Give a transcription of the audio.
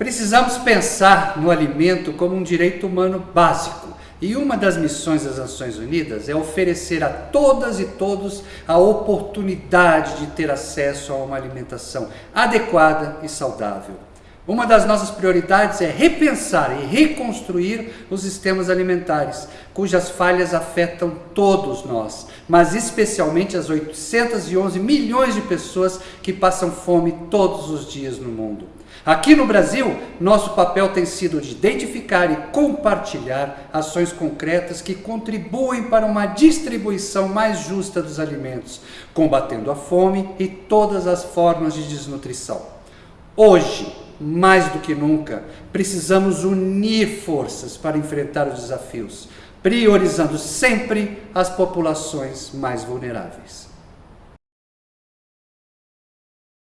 Precisamos pensar no alimento como um direito humano básico. E uma das missões das Nações Unidas é oferecer a todas e todos a oportunidade de ter acesso a uma alimentação adequada e saudável. Uma das nossas prioridades é repensar e reconstruir os sistemas alimentares, cujas falhas afetam todos nós, mas especialmente as 811 milhões de pessoas que passam fome todos os dias no mundo. Aqui no Brasil, nosso papel tem sido de identificar e compartilhar ações concretas que contribuem para uma distribuição mais justa dos alimentos, combatendo a fome e todas as formas de desnutrição. Hoje, mais do que nunca, precisamos unir forças para enfrentar os desafios, priorizando sempre as populações mais vulneráveis.